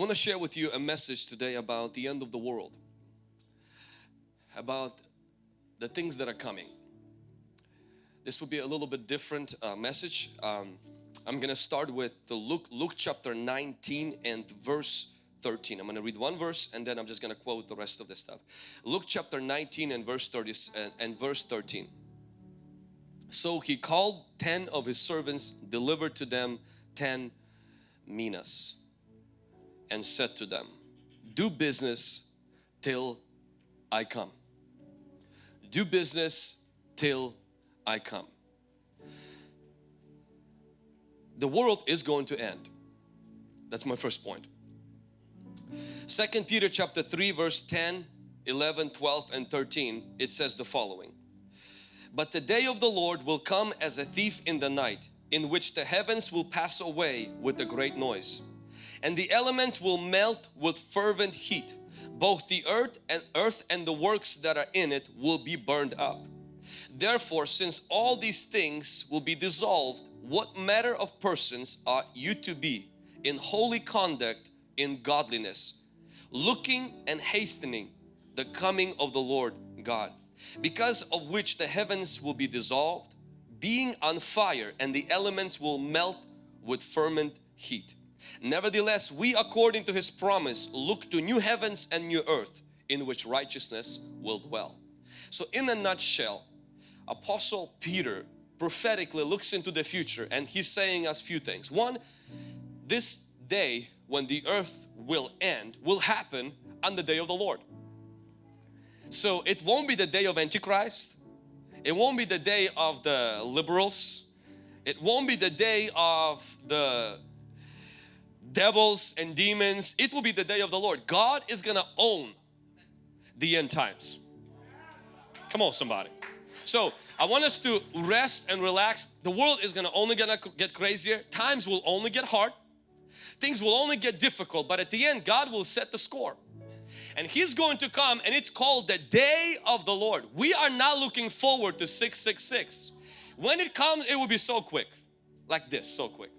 want to share with you a message today about the end of the world. About the things that are coming. This will be a little bit different uh, message. Um, I'm gonna start with the Luke, Luke chapter 19 and verse 13. I'm gonna read one verse and then I'm just gonna quote the rest of the stuff. Luke chapter 19 and verse 30 and, and verse 13. So he called 10 of his servants, delivered to them 10 minas and said to them, do business till I come. Do business till I come. The world is going to end. That's my first point. Second Peter chapter 3 verse 10, 11, 12 and 13 it says the following. But the day of the Lord will come as a thief in the night in which the heavens will pass away with a great noise and the elements will melt with fervent heat. Both the earth and earth and the works that are in it will be burned up. Therefore since all these things will be dissolved what matter of persons are you to be in holy conduct in godliness looking and hastening the coming of the Lord God because of which the heavens will be dissolved being on fire and the elements will melt with fervent heat Nevertheless, we according to His promise look to new heavens and new earth in which righteousness will dwell. So in a nutshell, Apostle Peter prophetically looks into the future and he's saying us few things. One, this day when the earth will end will happen on the day of the Lord. So it won't be the day of Antichrist. It won't be the day of the liberals. It won't be the day of the devils and demons. It will be the day of the Lord. God is going to own the end times. Come on somebody. So I want us to rest and relax. The world is going to only gonna get crazier. Times will only get hard. Things will only get difficult. But at the end God will set the score. And He's going to come and it's called the day of the Lord. We are not looking forward to 666. When it comes it will be so quick. Like this, so quick.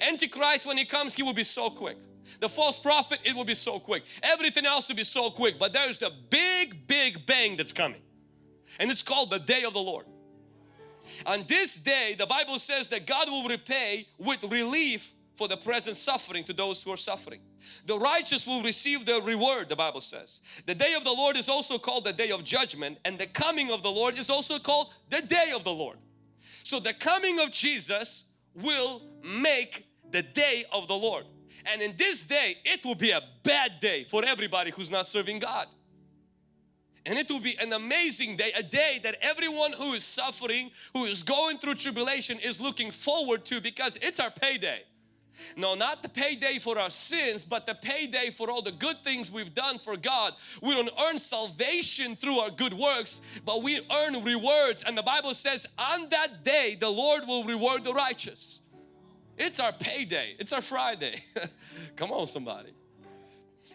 Antichrist when he comes he will be so quick. The false prophet it will be so quick. Everything else will be so quick but there's the big big bang that's coming. And it's called the day of the Lord. On this day the Bible says that God will repay with relief for the present suffering to those who are suffering. The righteous will receive the reward the Bible says. The day of the Lord is also called the day of judgment and the coming of the Lord is also called the day of the Lord. So the coming of Jesus will make the day of the Lord. And in this day, it will be a bad day for everybody who's not serving God. And it will be an amazing day, a day that everyone who is suffering, who is going through tribulation is looking forward to because it's our payday. No, not the payday for our sins, but the payday for all the good things we've done for God. We don't earn salvation through our good works, but we earn rewards. And the Bible says on that day, the Lord will reward the righteous. It's our payday. It's our Friday. Come on somebody.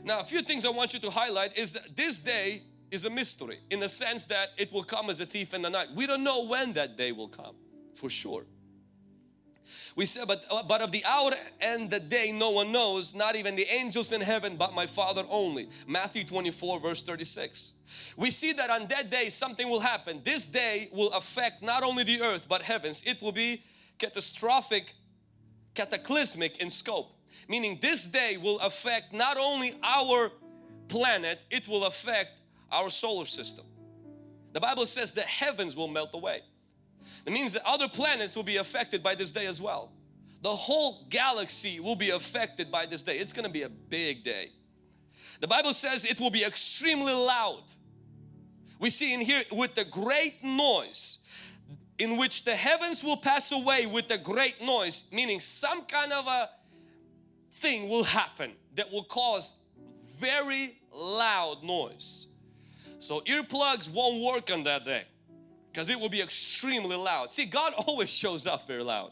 Now a few things I want you to highlight is that this day is a mystery in the sense that it will come as a thief in the night. We don't know when that day will come for sure. We said, but, uh, but of the hour and the day no one knows, not even the angels in heaven, but my Father only. Matthew 24 verse 36. We see that on that day something will happen. This day will affect not only the earth but heavens. It will be catastrophic, cataclysmic in scope. Meaning this day will affect not only our planet, it will affect our solar system. The Bible says the heavens will melt away. It means that other planets will be affected by this day as well. The whole galaxy will be affected by this day. It's going to be a big day. The Bible says it will be extremely loud. We see in here with the great noise in which the heavens will pass away with a great noise meaning some kind of a thing will happen that will cause very loud noise. So earplugs won't work on that day because it will be extremely loud. See, God always shows up very loud.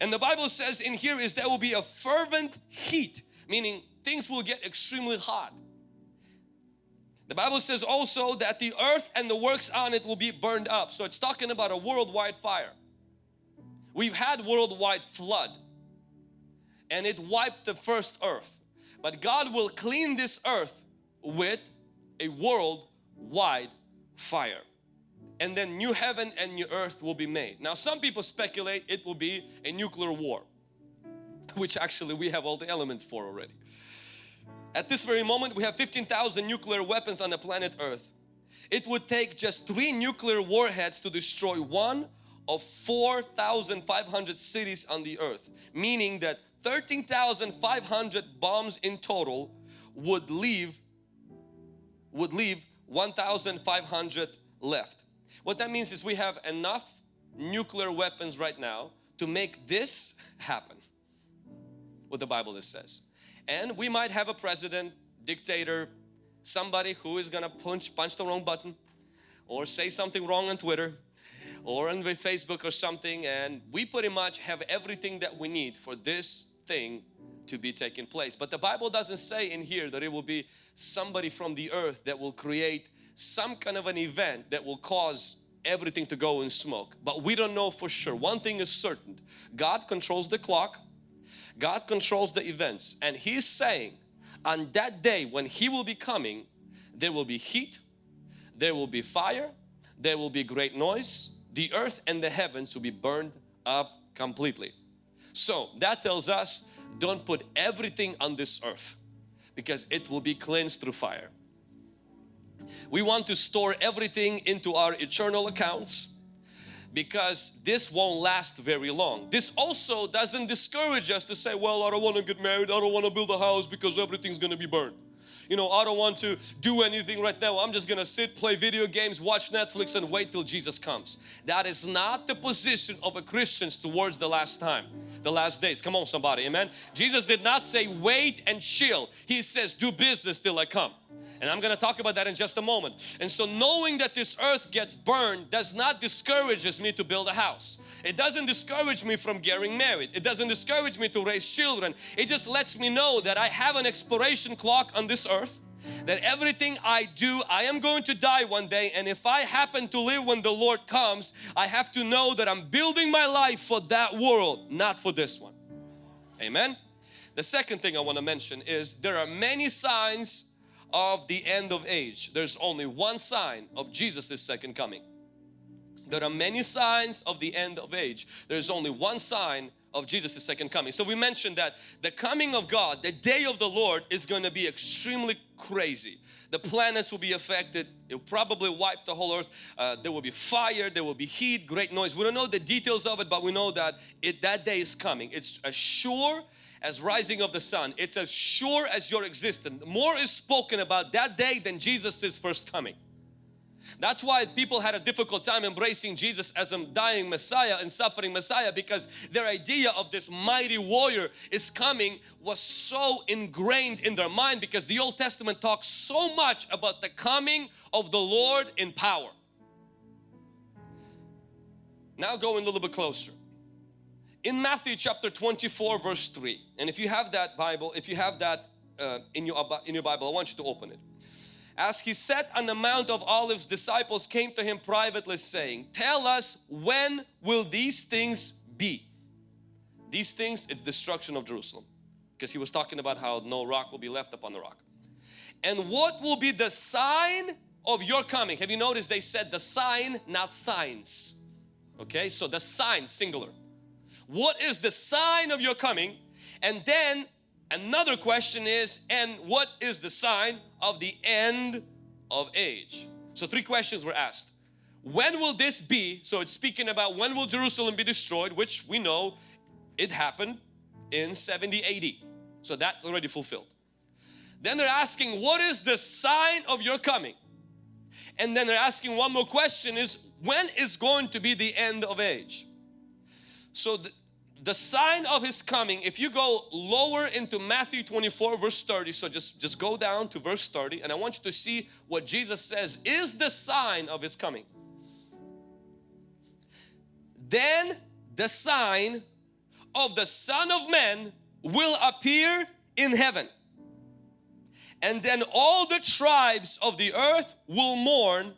And the Bible says in here is there will be a fervent heat, meaning things will get extremely hot. The Bible says also that the earth and the works on it will be burned up. So it's talking about a worldwide fire. We've had worldwide flood and it wiped the first earth. but God will clean this earth with a worldwide fire and then new heaven and new earth will be made. Now some people speculate it will be a nuclear war which actually we have all the elements for already. At this very moment we have 15,000 nuclear weapons on the planet earth. It would take just three nuclear warheads to destroy one of 4,500 cities on the earth. Meaning that 13,500 bombs in total would leave would leave 1,500 left. What that means is we have enough nuclear weapons right now to make this happen. What the Bible says. And we might have a president, dictator, somebody who is gonna punch, punch the wrong button or say something wrong on Twitter or on Facebook or something and we pretty much have everything that we need for this thing to be taking place. But the Bible doesn't say in here that it will be somebody from the earth that will create some kind of an event that will cause everything to go in smoke. But we don't know for sure. One thing is certain. God controls the clock. God controls the events. And He's saying on that day when He will be coming, there will be heat, there will be fire, there will be great noise. The earth and the heavens will be burned up completely. So that tells us don't put everything on this earth because it will be cleansed through fire. We want to store everything into our eternal accounts because this won't last very long. This also doesn't discourage us to say, well, I don't want to get married, I don't want to build a house because everything's going to be burned. You know, I don't want to do anything right now. I'm just going to sit, play video games, watch Netflix and wait till Jesus comes. That is not the position of a Christian towards the last time, the last days. Come on somebody, amen. Jesus did not say wait and chill. He says do business till I come. And I'm going to talk about that in just a moment. And so knowing that this earth gets burned does not discourages me to build a house. It doesn't discourage me from getting married. It doesn't discourage me to raise children. It just lets me know that I have an expiration clock on this earth that everything I do, I am going to die one day and if I happen to live when the Lord comes, I have to know that I'm building my life for that world, not for this one. Amen. The second thing I want to mention is there are many signs of the end of age. There's only one sign of Jesus' second coming. There are many signs of the end of age. There's only one sign of Jesus' second coming. So we mentioned that the coming of God, the day of the Lord is going to be extremely crazy. The planets will be affected. It will probably wipe the whole earth. Uh, there will be fire, there will be heat, great noise. We don't know the details of it, but we know that it, that day is coming. It's a sure as rising of the sun. It's as sure as your existence. More is spoken about that day than Jesus' first coming. That's why people had a difficult time embracing Jesus as a dying Messiah and suffering Messiah because their idea of this mighty warrior is coming was so ingrained in their mind because the Old Testament talks so much about the coming of the Lord in power. Now going a little bit closer in Matthew chapter 24 verse 3 and if you have that Bible if you have that uh, in your in your Bible I want you to open it. As he sat on the Mount of Olives disciples came to him privately saying tell us when will these things be? These things it's destruction of Jerusalem because he was talking about how no rock will be left upon the rock. And what will be the sign of your coming? Have you noticed they said the sign not signs? Okay so the sign singular what is the sign of your coming? And then another question is, and what is the sign of the end of age? So three questions were asked. When will this be? So it's speaking about when will Jerusalem be destroyed, which we know it happened in 70 AD. So that's already fulfilled. Then they're asking, what is the sign of your coming? And then they're asking one more question is, when is going to be the end of age? So the sign of his coming if you go lower into Matthew 24 verse 30 so just just go down to verse 30 and I want you to see what Jesus says is the sign of his coming. Then the sign of the Son of Man will appear in heaven. And then all the tribes of the earth will mourn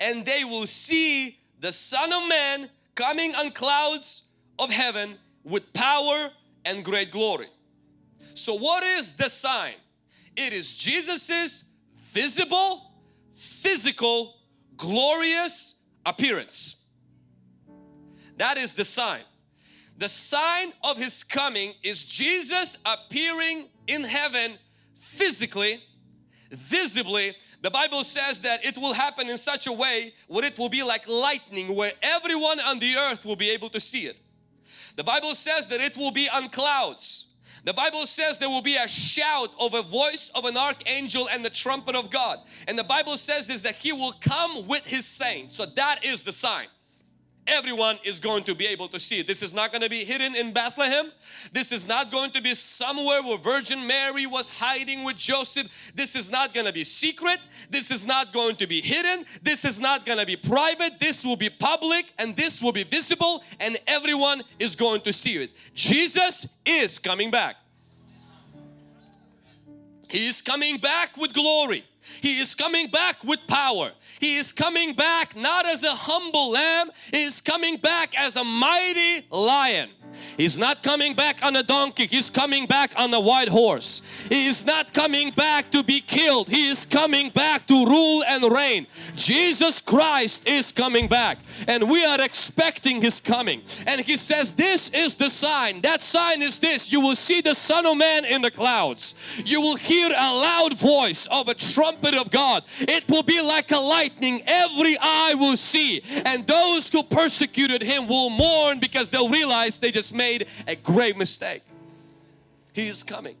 and they will see the Son of Man coming on clouds of heaven with power and great glory. So what is the sign? It is Jesus's visible, physical, glorious appearance. That is the sign. The sign of His coming is Jesus appearing in heaven physically, visibly. The Bible says that it will happen in such a way where it will be like lightning where everyone on the earth will be able to see it. The Bible says that it will be on clouds. The Bible says there will be a shout of a voice of an archangel and the trumpet of God. And the Bible says is that He will come with His saints. So that is the sign everyone is going to be able to see it. This is not going to be hidden in Bethlehem. This is not going to be somewhere where Virgin Mary was hiding with Joseph. This is not going to be secret. This is not going to be hidden. This is not going to be private. This will be public and this will be visible and everyone is going to see it. Jesus is coming back. He is coming back with glory. He is coming back with power. He is coming back not as a humble lamb, He is coming back as a mighty lion. He's not coming back on a donkey, He's coming back on a white horse. He is not coming back to be killed, He is coming back to rule and reign. Jesus Christ is coming back and we are expecting His coming. And He says this is the sign. That sign is this. You will see the Son of Man in the clouds. You will hear a loud voice of a trumpet of God. It will be like a lightning. Every eye will see and those who persecuted Him will mourn because they'll realize they just just made a grave mistake. He is coming.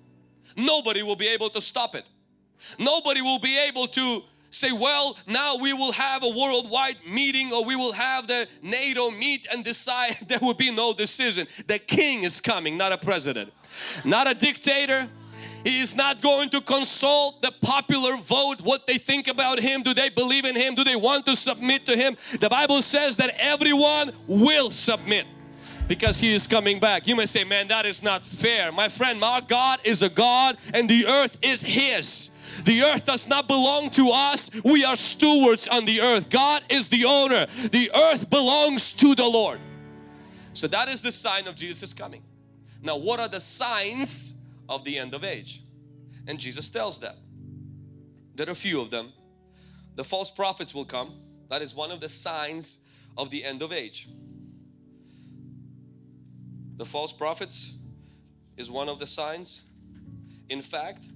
Nobody will be able to stop it. Nobody will be able to say, well, now we will have a worldwide meeting or we will have the NATO meet and decide. There will be no decision. The king is coming, not a president, not a dictator. He is not going to consult the popular vote, what they think about him. Do they believe in him? Do they want to submit to him? The Bible says that everyone will submit because He is coming back. You may say, man, that is not fair. My friend, our God is a God and the earth is His. The earth does not belong to us. We are stewards on the earth. God is the owner. The earth belongs to the Lord. So that is the sign of Jesus coming. Now what are the signs of the end of age? And Jesus tells that. There are a few of them. The false prophets will come. That is one of the signs of the end of age. The false prophets is one of the signs. In fact,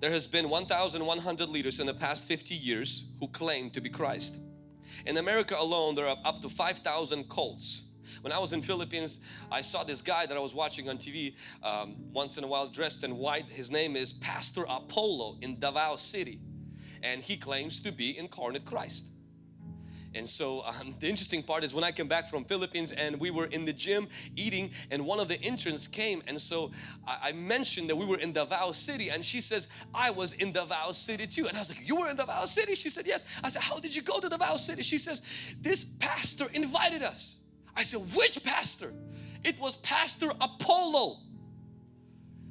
there has been 1,100 leaders in the past 50 years who claim to be Christ. In America alone, there are up to 5,000 cults. When I was in Philippines, I saw this guy that I was watching on TV um, once in a while dressed in white. His name is Pastor Apollo in Davao City and he claims to be incarnate Christ. And so um, the interesting part is when I came back from Philippines and we were in the gym eating and one of the interns came and so I, I, mentioned that we were in Davao City and she says I was in Davao City too and I was like you were in Davao City? She said yes. I said how did you go to Davao City? She says this pastor invited us. I said which pastor? It was Pastor Apollo.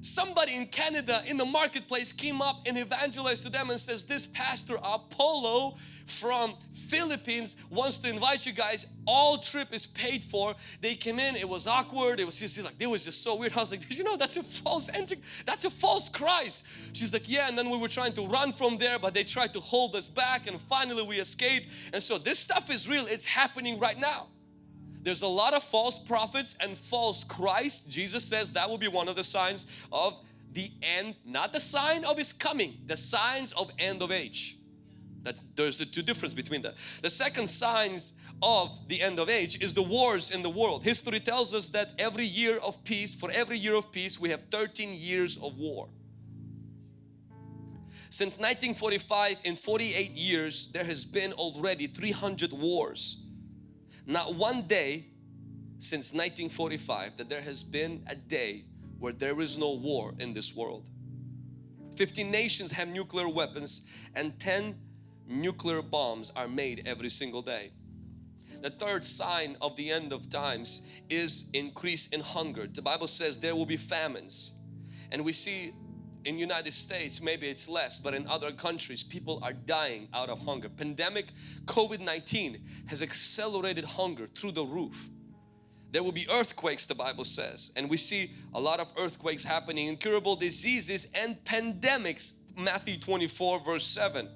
Somebody in Canada in the marketplace came up and evangelized to them and says this pastor Apollo from Philippines wants to invite you guys. All trip is paid for. They came in. It was awkward. It was just like it was just so weird. I was like you know that's a false entry? That's a false Christ. She's like yeah. And then we were trying to run from there but they tried to hold us back and finally we escaped. And so this stuff is real. It's happening right now there's a lot of false prophets and false Christ. Jesus says that will be one of the signs of the end, not the sign of His coming, the signs of end of age. That's there's the two difference between that. The second signs of the end of age is the wars in the world. History tells us that every year of peace, for every year of peace, we have 13 years of war. Since 1945, in 48 years, there has been already 300 wars not one day since 1945 that there has been a day where there is no war in this world. 15 nations have nuclear weapons and 10 nuclear bombs are made every single day. The third sign of the end of times is increase in hunger. The Bible says there will be famines and we see in United States maybe it's less but in other countries people are dying out of hunger pandemic COVID-19 has accelerated hunger through the roof There will be earthquakes the Bible says and we see a lot of earthquakes happening, incurable diseases and pandemics. Matthew 24 verse 7.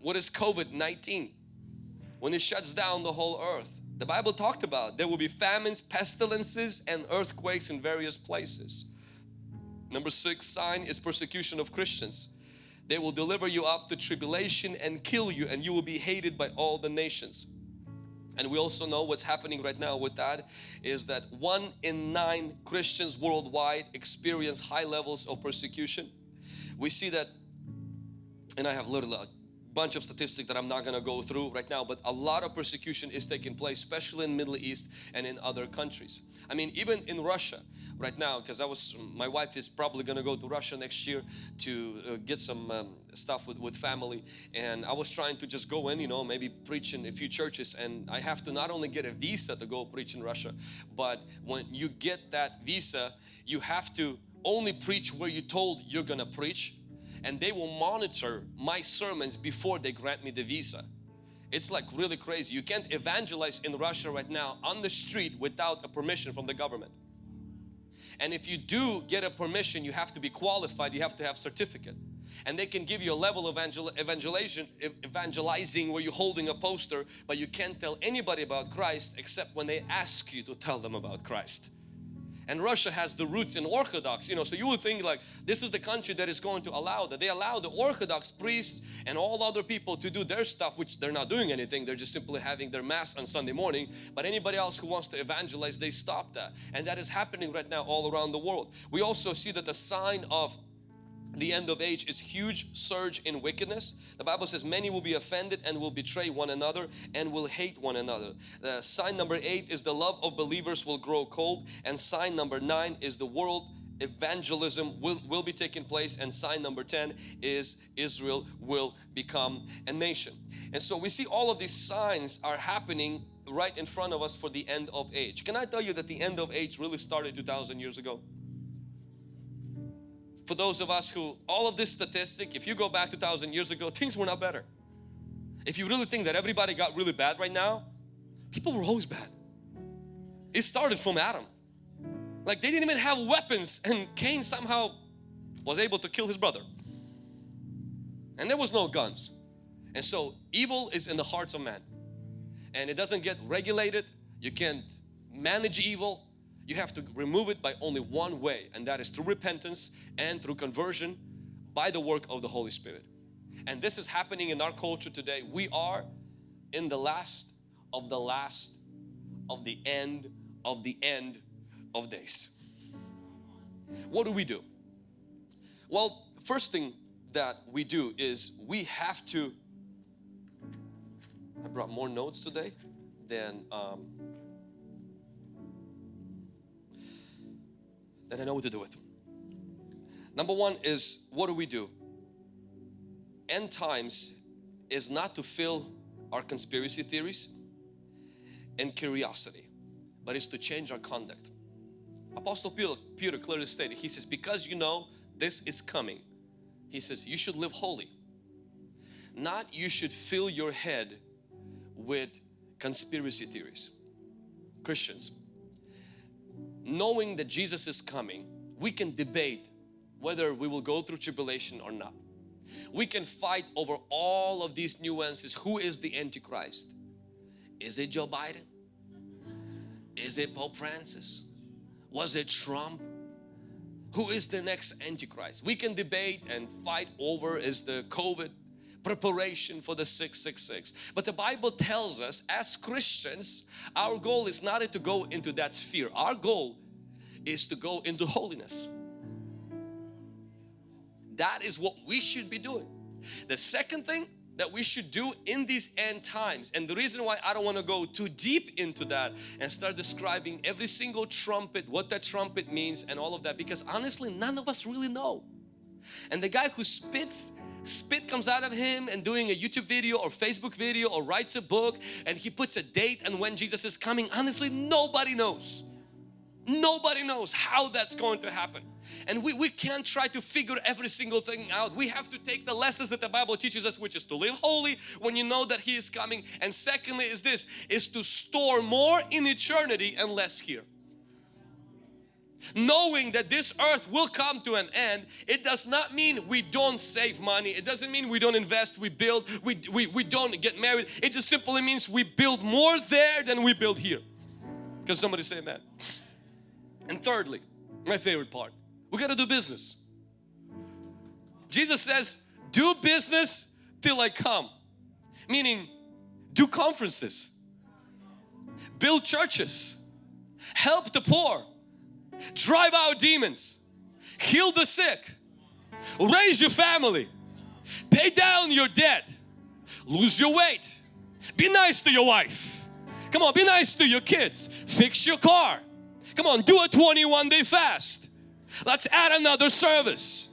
What is COVID-19? When it shuts down the whole earth. The Bible talked about there will be famines, pestilences and earthquakes in various places. Number six sign is persecution of Christians. They will deliver you up to tribulation and kill you and you will be hated by all the nations. And we also know what's happening right now with that is that one in nine Christians worldwide experience high levels of persecution. We see that, and I have literally a uh, bunch of statistics that I'm not going to go through right now, but a lot of persecution is taking place, especially in Middle East and in other countries. I mean, even in Russia, right now because I was my wife is probably gonna go to Russia next year to uh, get some um, stuff with, with family. And I was trying to just go in you know maybe preach in a few churches. And I have to not only get a visa to go preach in Russia but when you get that visa you have to only preach where you told you're gonna preach and they will monitor my sermons before they grant me the visa. It's like really crazy. You can't evangelize in Russia right now on the street without a permission from the government. And if you do get a permission, you have to be qualified, you have to have certificate. And they can give you a level of evangel evangelizing where you're holding a poster, but you can't tell anybody about Christ except when they ask you to tell them about Christ and Russia has the roots in Orthodox you know so you would think like this is the country that is going to allow that. They allow the Orthodox priests and all other people to do their stuff which they're not doing anything. They're just simply having their mass on Sunday morning. But anybody else who wants to evangelize they stop that. And that is happening right now all around the world. We also see that the sign of the end of age is huge surge in wickedness. The bible says many will be offended and will betray one another and will hate one another. The sign number eight is the love of believers will grow cold and sign number nine is the world evangelism will, will be taking place and sign number 10 is Israel will become a nation. And so we see all of these signs are happening right in front of us for the end of age. Can I tell you that the end of age really started 2,000 years ago for those of us who all of this statistic if you go back 2,000 years ago things were not better. If you really think that everybody got really bad right now people were always bad. It started from Adam. Like they didn't even have weapons and Cain somehow was able to kill his brother. And there was no guns. And so evil is in the hearts of man. And it doesn't get regulated. You can't manage evil you have to remove it by only one way and that is through repentance and through conversion by the work of the Holy Spirit. And this is happening in our culture today. We are in the last of the last of the end of the end of days. What do we do? Well, first thing that we do is we have to I brought more notes today than um, that I know what to do with. Number one is what do we do? End times is not to fill our conspiracy theories and curiosity, but it's to change our conduct. Apostle Peter, Peter clearly stated, he says, because you know this is coming, he says, you should live holy. Not you should fill your head with conspiracy theories. Christians, knowing that Jesus is coming, we can debate whether we will go through tribulation or not. We can fight over all of these nuances. Who is the Antichrist? Is it Joe Biden? Is it Pope Francis? Was it Trump? Who is the next Antichrist? We can debate and fight over is the COVID preparation for the 666. But the Bible tells us as Christians, our goal is not to go into that sphere. Our goal is to go into holiness. That is what we should be doing. The second thing that we should do in these end times and the reason why I don't want to go too deep into that and start describing every single trumpet what that trumpet means and all of that because honestly none of us really know and the guy who spits spit comes out of him and doing a YouTube video or Facebook video or writes a book and he puts a date and when Jesus is coming honestly nobody knows Nobody knows how that's going to happen. And we, we can't try to figure every single thing out. We have to take the lessons that the Bible teaches us, which is to live holy when you know that He is coming. And secondly is this, is to store more in eternity and less here. Knowing that this earth will come to an end, it does not mean we don't save money. It doesn't mean we don't invest, we build, we, we, we don't get married. It just simply means we build more there than we build here. Can somebody say that? And thirdly, my favorite part, we got to do business. Jesus says, do business till I come. Meaning, do conferences, build churches, help the poor, drive out demons, heal the sick, raise your family, pay down your debt, lose your weight, be nice to your wife. Come on, be nice to your kids, fix your car. Come on, do a 21 day fast Let's add another service.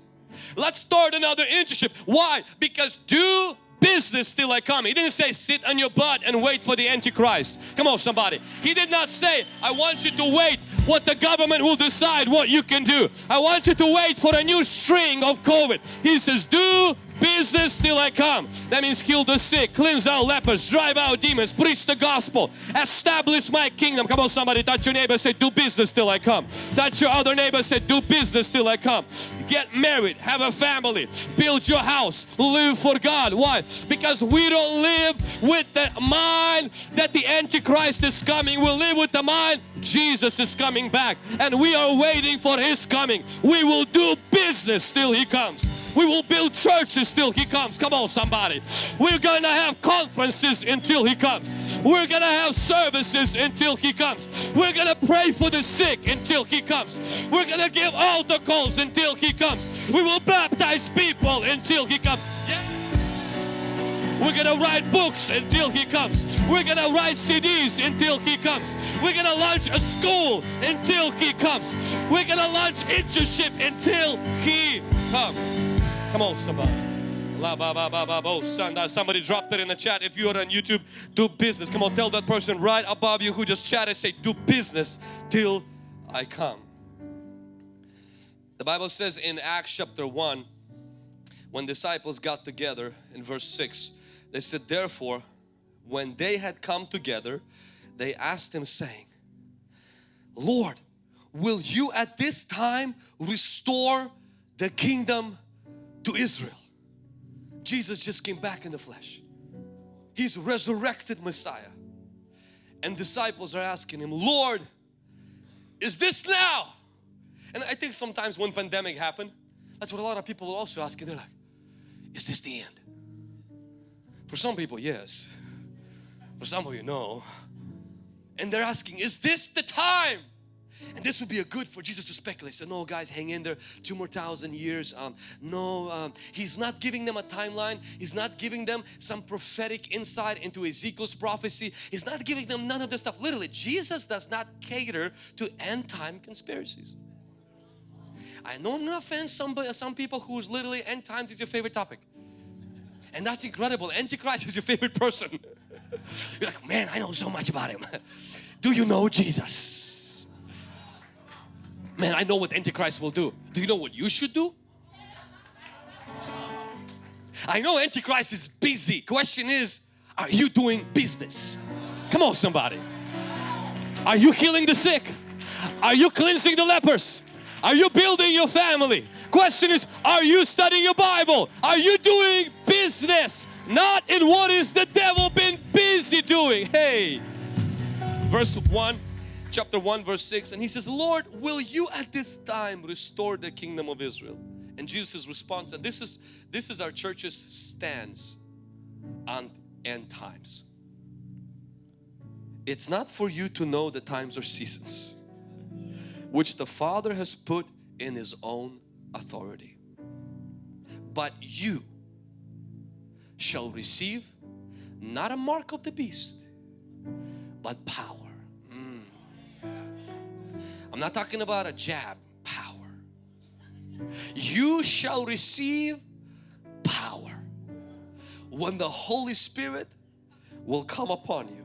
Let's start another internship. Why? Because do business till I come. He didn't say sit on your butt and wait for the Antichrist. Come on somebody. He did not say I want you to wait what the government will decide what you can do. I want you to wait for a new string of COVID. He says do business till I come. That means heal the sick, cleanse out lepers, drive out demons, preach the gospel, establish my kingdom. Come on somebody, touch your neighbor, say do business till I come. Touch your other neighbor, say do business till I come. Get married, have a family, build your house, live for God. Why? Because we don't live with the mind that the Antichrist is coming. We live with the mind Jesus is coming back and we are waiting for His coming. We will do business till He comes. We will build churches till He comes. Come on, somebody. We're going to have conferences until He comes. We're going to have services until He comes. We're going to pray for the sick until He comes. We're going to give altar calls until He comes. We will baptize people until He comes. Yeah. We're gonna write books until He comes. We're gonna write CDs until He comes. We're gonna launch a school until He comes. We're gonna launch internship until He comes. Come on, somebody. Somebody dropped it in the chat. If you are on YouTube, do business. Come on, tell that person right above you who just chatted, say, do business till I come. The Bible says in Acts chapter 1, when disciples got together in verse 6, they said, therefore, when they had come together, they asked him saying, Lord, will you at this time restore the kingdom to Israel. Jesus just came back in the flesh. He's resurrected Messiah. And disciples are asking him, Lord, is this now? And I think sometimes when pandemic happened, that's what a lot of people will also asking. They're like, is this the end? For some people, yes. For some of you, no. And they're asking, is this the time? And this would be a good for Jesus to speculate. So no guys, hang in there, two more thousand years. Um, no, um, He's not giving them a timeline. He's not giving them some prophetic insight into Ezekiel's prophecy. He's not giving them none of this stuff. Literally, Jesus does not cater to end time conspiracies. I know I'm gonna offend some, some people who's literally end times is your favorite topic. And that's incredible. Antichrist is your favorite person. You're like, man, I know so much about him. Do you know Jesus? Man, I know what Antichrist will do. Do you know what you should do? I know Antichrist is busy. Question is, are you doing business? Come on somebody. Are you healing the sick? Are you cleansing the lepers? Are you building your family? Question is, are you studying your Bible? Are you doing business? Not in what is the devil been busy doing. Hey, verse 1 chapter 1 verse 6 and he says Lord will you at this time restore the kingdom of Israel? And Jesus' response and this is this is our church's stance on end times. It's not for you to know the times or seasons which the Father has put in His own authority. But you shall receive not a mark of the beast but power I'm not talking about a jab, power. You shall receive power when the Holy Spirit will come upon you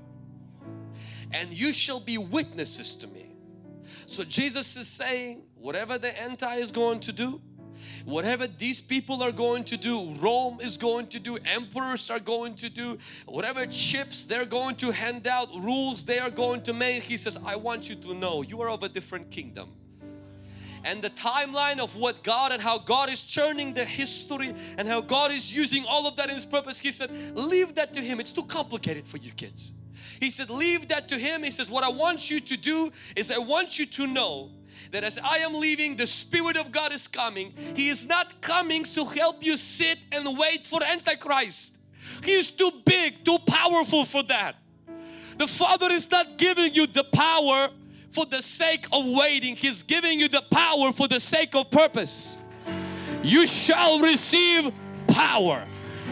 and you shall be witnesses to me So Jesus is saying whatever the anti is going to do whatever these people are going to do Rome is going to do emperors are going to do whatever chips they're going to hand out rules they are going to make he says I want you to know you are of a different kingdom and the timeline of what God and how God is churning the history and how God is using all of that in His purpose. He said, leave that to Him. It's too complicated for your kids. He said, leave that to Him. He says, what I want you to do is I want you to know that as I am leaving, the Spirit of God is coming. He is not coming to help you sit and wait for Antichrist. He is too big, too powerful for that. The Father is not giving you the power for the sake of waiting. He's giving you the power for the sake of purpose. You shall receive power.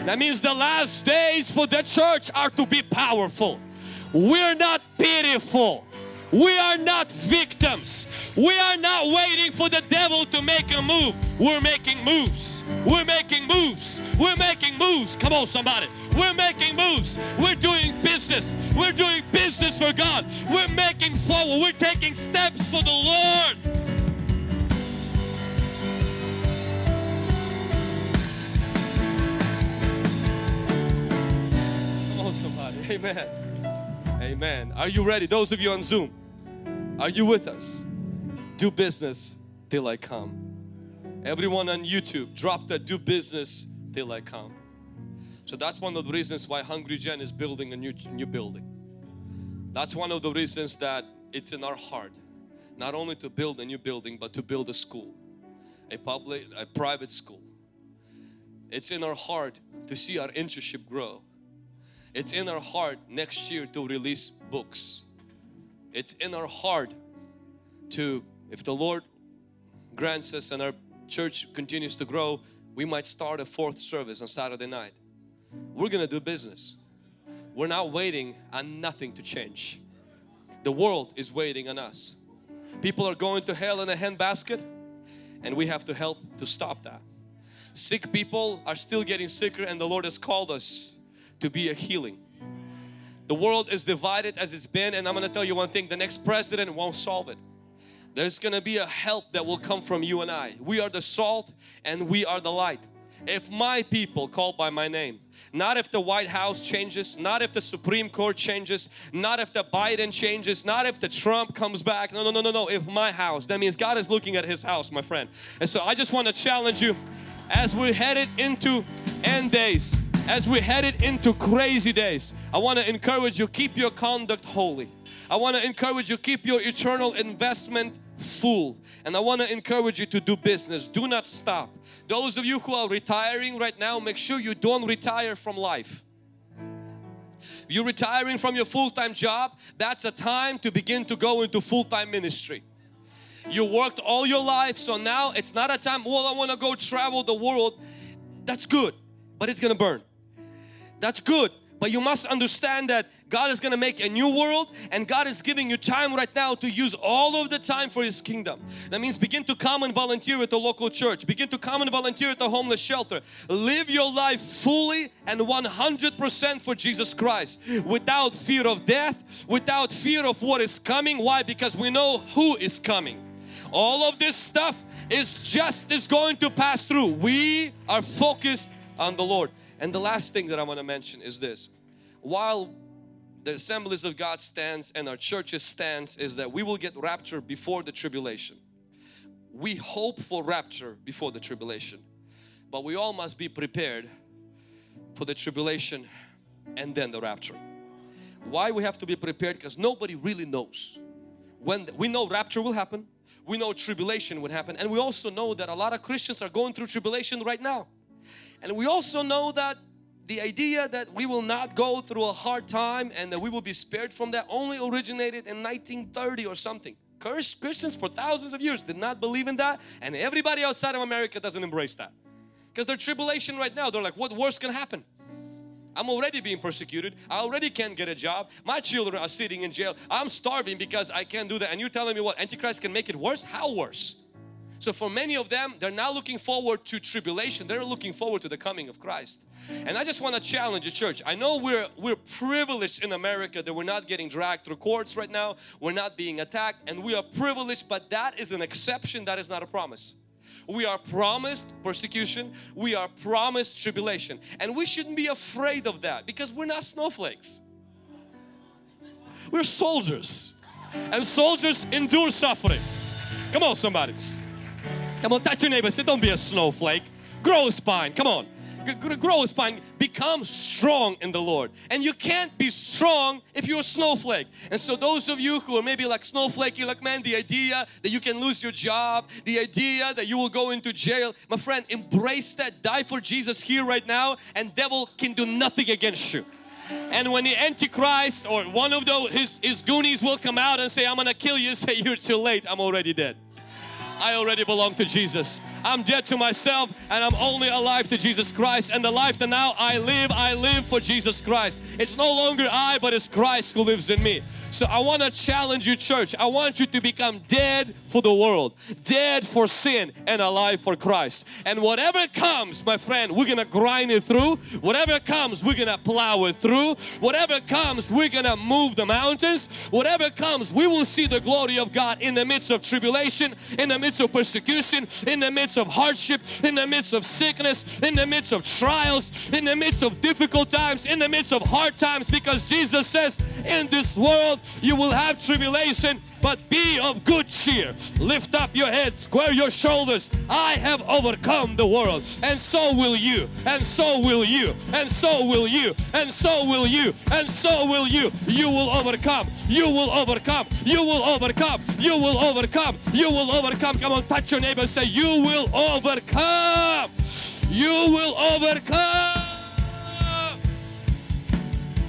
That means the last days for the church are to be powerful. We're not pitiful. We are not victims. We are not waiting for the devil to make a move. We're making moves. We're making moves. We're making moves. Come on, somebody. We're making moves. We're doing business. We're doing business for God. We're making forward. We're taking steps for the Lord. Come on, somebody. Amen. Amen. Are you ready? Those of you on Zoom. Are you with us? Do business till I come. Everyone on YouTube, drop that do business till I come. So that's one of the reasons why Hungry Gen is building a new, new building. That's one of the reasons that it's in our heart not only to build a new building but to build a school, a public, a private school. It's in our heart to see our internship grow. It's in our heart next year to release books it's in our heart to, if the Lord grants us and our church continues to grow, we might start a fourth service on Saturday night. We're gonna do business. We're not waiting on nothing to change. The world is waiting on us. People are going to hell in a handbasket and we have to help to stop that. Sick people are still getting sicker and the Lord has called us to be a healing. The world is divided as it's been and I'm going to tell you one thing, the next president won't solve it. There's going to be a help that will come from you and I. We are the salt and we are the light. If my people called by my name, not if the White House changes, not if the Supreme Court changes, not if the Biden changes, not if the Trump comes back. No, no, no, no, no. If my house, that means God is looking at His house, my friend. And so I just want to challenge you as we're headed into end days as we're headed into crazy days, I want to encourage you, keep your conduct holy. I want to encourage you, keep your eternal investment full. And I want to encourage you to do business. Do not stop. Those of you who are retiring right now, make sure you don't retire from life. If you're retiring from your full-time job, that's a time to begin to go into full-time ministry. You worked all your life, so now it's not a time, well, I want to go travel the world. That's good, but it's going to burn. That's good. But you must understand that God is going to make a new world and God is giving you time right now to use all of the time for His kingdom. That means begin to come and volunteer at the local church. Begin to come and volunteer at the homeless shelter. Live your life fully and 100% for Jesus Christ without fear of death, without fear of what is coming. Why? Because we know who is coming. All of this stuff is just is going to pass through. We are focused on the Lord. And the last thing that I want to mention is this. While the assemblies of God stands and our churches stands is that we will get rapture before the tribulation. We hope for rapture before the tribulation. But we all must be prepared for the tribulation and then the rapture. Why we have to be prepared? Because nobody really knows. When we know rapture will happen, we know tribulation would happen and we also know that a lot of Christians are going through tribulation right now. And we also know that the idea that we will not go through a hard time and that we will be spared from that only originated in 1930 or something. Christians for thousands of years did not believe in that and everybody outside of America doesn't embrace that. Because their tribulation right now, they're like, what worse can happen? I'm already being persecuted. I already can't get a job. My children are sitting in jail. I'm starving because I can't do that. And you're telling me what? Antichrist can make it worse? How worse? So for many of them, they're not looking forward to tribulation. They're looking forward to the coming of Christ. And I just want to challenge the church. I know we're we're privileged in America that we're not getting dragged through courts right now. We're not being attacked and we are privileged, but that is an exception. That is not a promise. We are promised persecution. We are promised tribulation. And we shouldn't be afraid of that because we're not snowflakes. We're soldiers. And soldiers endure suffering. Come on somebody. Come on, touch your neighbor. Say, don't be a snowflake. Grow a spine. Come on. G grow a spine. Become strong in the Lord. And you can't be strong if you're a snowflake. And so those of you who are maybe like snowflake, you're like, man, the idea that you can lose your job, the idea that you will go into jail. My friend, embrace that. Die for Jesus here right now and devil can do nothing against you. And when the Antichrist or one of those, his, his goonies will come out and say, I'm gonna kill you, say, you're too late, I'm already dead. I already belong to Jesus. I'm dead to myself and I'm only alive to Jesus Christ and the life that now I live, I live for Jesus Christ. It's no longer I but it's Christ who lives in me. So I want to challenge you church. I want you to become dead for the world, dead for sin and alive for Christ. And whatever comes, my friend, we're going to grind it through. Whatever comes, we're going to plow it through. Whatever comes, we're going to move the mountains. Whatever comes, we will see the glory of God in the midst of tribulation, in the midst of persecution, in the midst of hardship, in the midst of sickness, in the midst of trials, in the midst of difficult times, in the midst of hard times because Jesus says in this world you will have tribulation, but be of good cheer. Lift up your head, square your shoulders. I have overcome the world, and so will you, and so will you, and so will you, and so will you, and so will you. You will overcome, you will overcome, you will overcome, you will overcome, you will overcome. Come on, touch your neighbor say, You will overcome. You will overcome.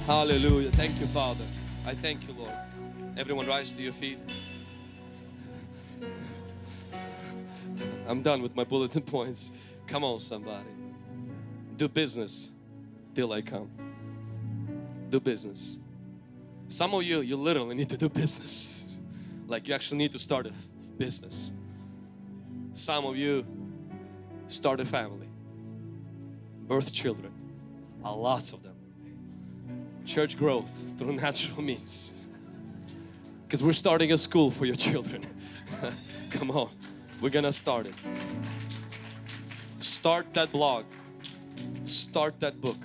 Hallelujah. Thank you, Father. I thank you, Lord. Everyone rise to your feet. I'm done with my bulletin points. Come on, somebody. Do business till I come. Do business. Some of you, you literally need to do business. Like you actually need to start a business. Some of you start a family, birth children, a lots of them. Church growth through natural means because we're starting a school for your children. Come on, we're gonna start it. Start that blog, start that book.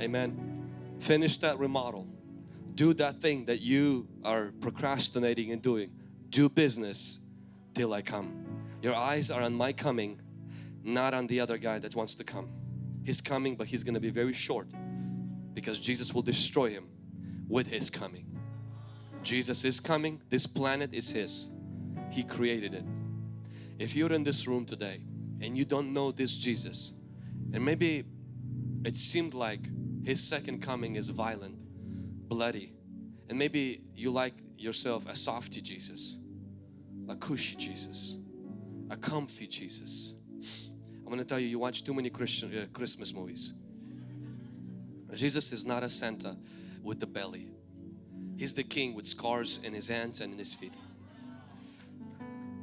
Amen. Finish that remodel. Do that thing that you are procrastinating and doing. Do business till I come. Your eyes are on my coming, not on the other guy that wants to come. He's coming, but he's to be very short because Jesus will destroy him with his coming. Jesus is coming. This planet is His. He created it. If you're in this room today and you don't know this Jesus and maybe it seemed like His second coming is violent, bloody and maybe you like yourself a softy Jesus, a cushy Jesus, a comfy Jesus. I'm going to tell you, you watch too many Christian uh, Christmas movies. Jesus is not a Santa with the belly. He's the king with scars in his hands and in his feet.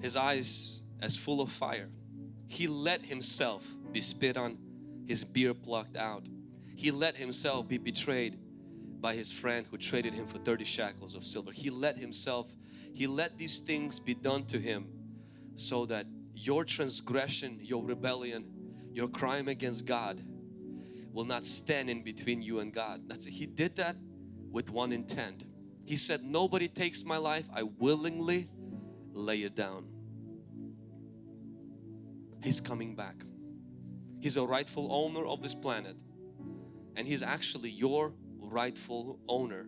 His eyes as full of fire. He let himself be spit on, his beard plucked out. He let himself be betrayed by his friend who traded him for 30 shekels of silver. He let himself, he let these things be done to him so that your transgression, your rebellion, your crime against God will not stand in between you and God. That's He did that with one intent he said, nobody takes my life. I willingly lay it down. He's coming back. He's a rightful owner of this planet. And He's actually your rightful owner.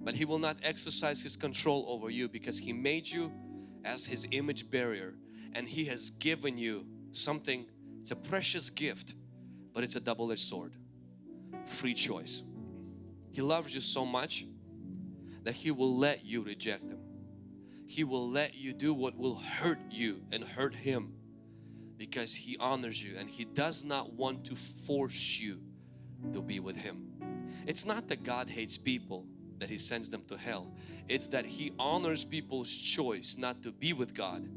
But He will not exercise His control over you because He made you as His image bearer. And He has given you something, it's a precious gift, but it's a double-edged sword. Free choice. He loves you so much that He will let you reject Him. He will let you do what will hurt you and hurt Him because He honors you and He does not want to force you to be with Him. It's not that God hates people that He sends them to hell. It's that He honors people's choice not to be with God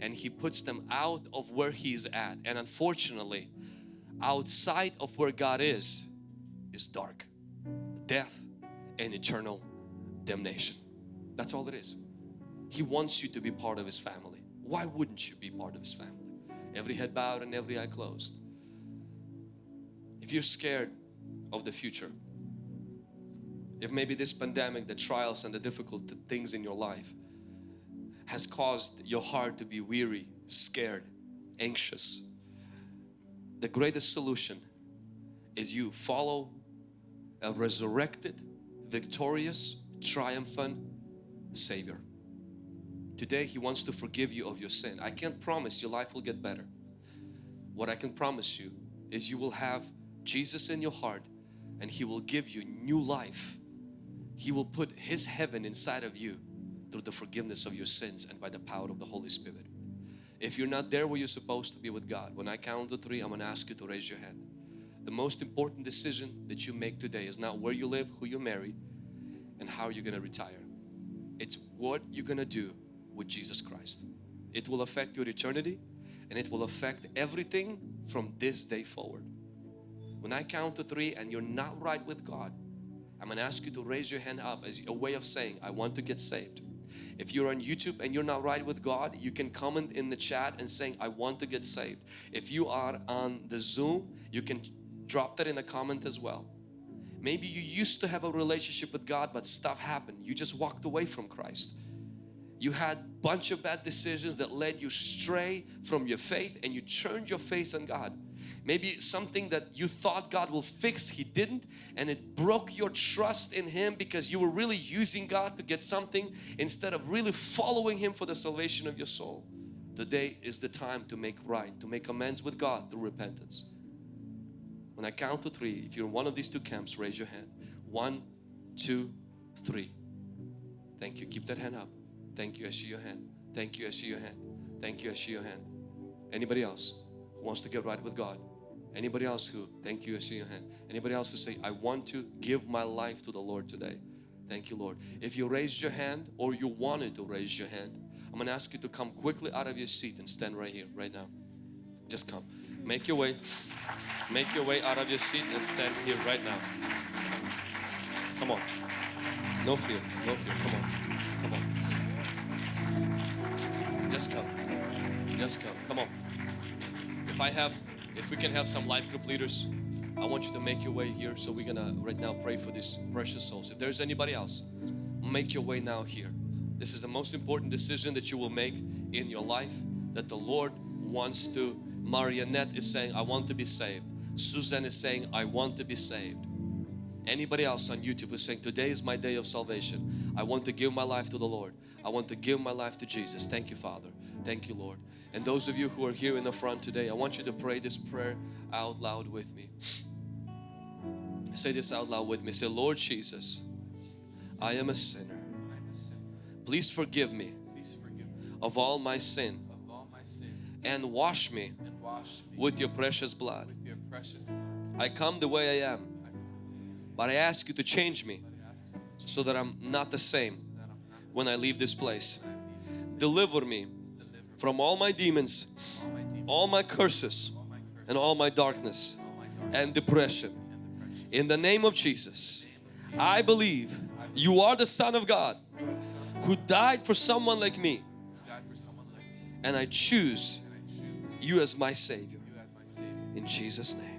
and He puts them out of where He is at. And unfortunately, outside of where God is, is dark, death, and eternal damnation. That's all it is. He wants you to be part of His family. Why wouldn't you be part of His family? Every head bowed and every eye closed. If you're scared of the future, if maybe this pandemic, the trials and the difficult things in your life has caused your heart to be weary, scared, anxious, the greatest solution is you follow a resurrected, victorious, triumphant Savior. Today He wants to forgive you of your sin. I can't promise your life will get better. What I can promise you is you will have Jesus in your heart and He will give you new life. He will put His heaven inside of you through the forgiveness of your sins and by the power of the Holy Spirit. If you're not there where you're supposed to be with God, when I count to three, I'm going to ask you to raise your hand. The most important decision that you make today is not where you live, who you marry, and how you're going to retire. It's what you're going to do with Jesus Christ. It will affect your eternity and it will affect everything from this day forward. When I count to three and you're not right with God, I'm going to ask you to raise your hand up as a way of saying, I want to get saved. If you're on YouTube and you're not right with God, you can comment in the chat and saying, I want to get saved. If you are on the Zoom, you can drop that in a comment as well. Maybe you used to have a relationship with God, but stuff happened. You just walked away from Christ. You had bunch of bad decisions that led you stray from your faith and you turned your face on God. Maybe something that you thought God will fix, He didn't and it broke your trust in Him because you were really using God to get something instead of really following Him for the salvation of your soul. Today is the time to make right, to make amends with God through repentance. When I count to three, if you're in one of these two camps, raise your hand. One, two, three. Thank you. Keep that hand up. Thank you. I see your hand. Thank you. I see your hand. Thank you. I see your hand. Anybody else who wants to get right with God? Anybody else who, thank you, I see your hand. Anybody else who say, I want to give my life to the Lord today. Thank you, Lord. If you raised your hand or you wanted to raise your hand, I'm going to ask you to come quickly out of your seat and stand right here, right now. Just come. Make your way. Make your way out of your seat and stand here right now. Come on. No fear. No fear. Come on. Come on. Just come. Just come. Come on. If I have if we can have some life group leaders, I want you to make your way here. So we're gonna right now pray for these precious souls. If there's anybody else, make your way now here. This is the most important decision that you will make in your life that the Lord wants to. Marionette is saying, I want to be saved. Susan is saying, I want to be saved. Anybody else on YouTube is saying, Today is my day of salvation. I want to give my life to the Lord. I want to give my life to Jesus. Thank you, Father. Thank you, Lord. And those of you who are here in the front today, I want you to pray this prayer out loud with me. Say this out loud with me. Say, Lord Jesus, I am a sinner. Please forgive me of all my sin and wash me with your precious blood. I come the way I am, but I ask you to change me so that I'm not the same when I leave this place. Deliver me from all my demons, all my curses, and all my darkness and depression. In the name of Jesus, I believe you are the Son of God who died for someone like me. And I choose you as my Savior. In Jesus' name.